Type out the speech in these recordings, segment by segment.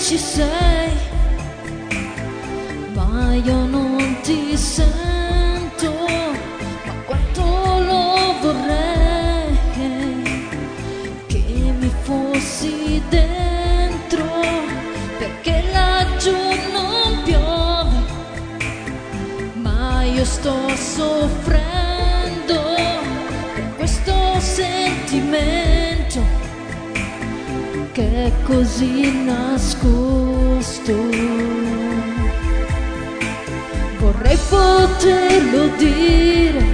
ci sei, ma io non ti sento, ma quanto lo vorrei che mi fossi dentro, perché laggiù non piove, ma io sto soffrendo per questo sentimento che è così nascosto. Vorrei poterlo dire,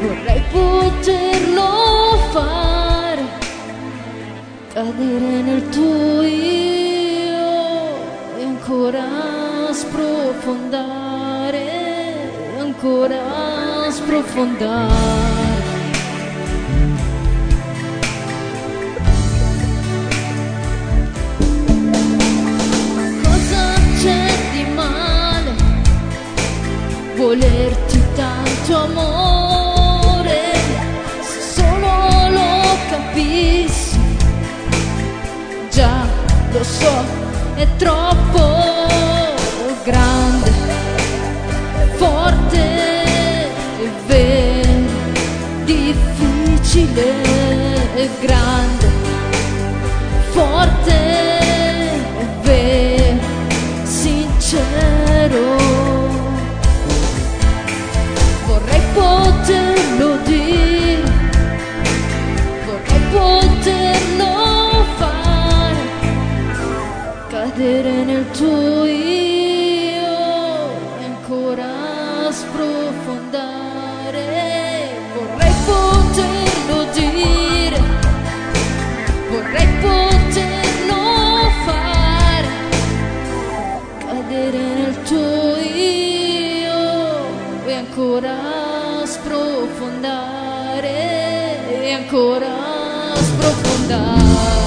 vorrei poterlo fare, cadere nel tuo io e ancora sprofondare, ancora sprofondare. Volerti tanto amore, se solo lo capissi, già lo so, è troppo grande, forte e vero, difficile e grande, cadere nel tuo io e ancora sprofondare. Vorrei poterlo dire, vorrei poterlo fare, cadere nel tuo io e ancora sprofondare e ancora sprofondare.